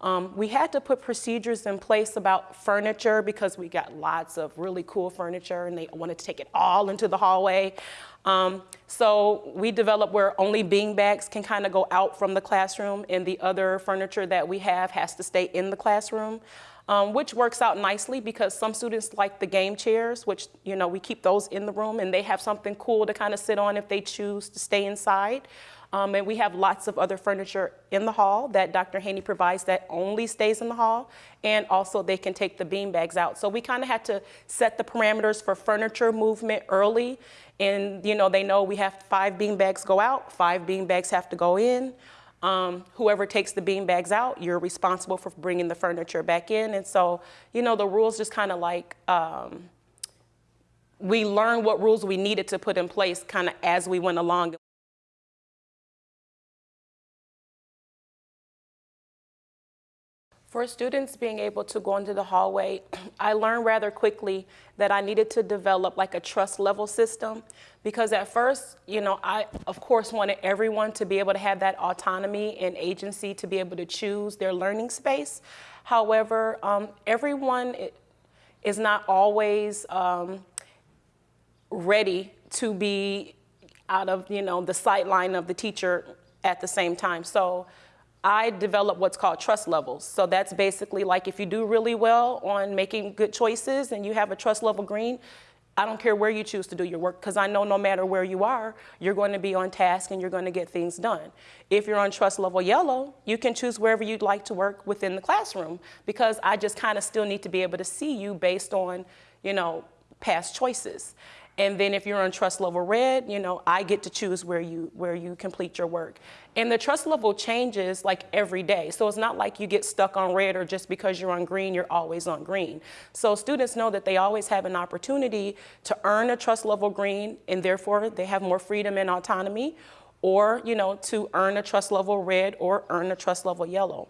Um, we had to put procedures in place about furniture because we got lots of really cool furniture and they wanted to take it all into the hallway. Um, so we developed where only bean bags can kind of go out from the classroom and the other furniture that we have has to stay in the classroom. Um, which works out nicely because some students like the game chairs, which, you know, we keep those in the room and they have something cool to kind of sit on if they choose to stay inside. Um, and we have lots of other furniture in the hall that Dr. Haney provides that only stays in the hall. And also they can take the bean bags out. So we kind of had to set the parameters for furniture movement early. And, you know, they know we have five bean bags go out, five bean bags have to go in. Um, whoever takes the bean bags out, you're responsible for bringing the furniture back in. And so, you know, the rules just kind of like, um, we learned what rules we needed to put in place kind of as we went along. For students being able to go into the hallway, I learned rather quickly that I needed to develop like a trust level system because at first, you know, I of course wanted everyone to be able to have that autonomy and agency to be able to choose their learning space. However, um, everyone is not always um, ready to be out of, you know, the sight line of the teacher at the same time. So I develop what's called trust levels. So that's basically like if you do really well on making good choices and you have a trust level green, I don't care where you choose to do your work because I know no matter where you are, you're going to be on task and you're going to get things done. If you're on trust level yellow, you can choose wherever you'd like to work within the classroom because I just kind of still need to be able to see you based on, you know, past choices. And then if you're on trust level red, you know, I get to choose where you, where you complete your work. And the trust level changes like every day. So it's not like you get stuck on red or just because you're on green, you're always on green. So students know that they always have an opportunity to earn a trust level green and therefore they have more freedom and autonomy or, you know, to earn a trust level red or earn a trust level yellow.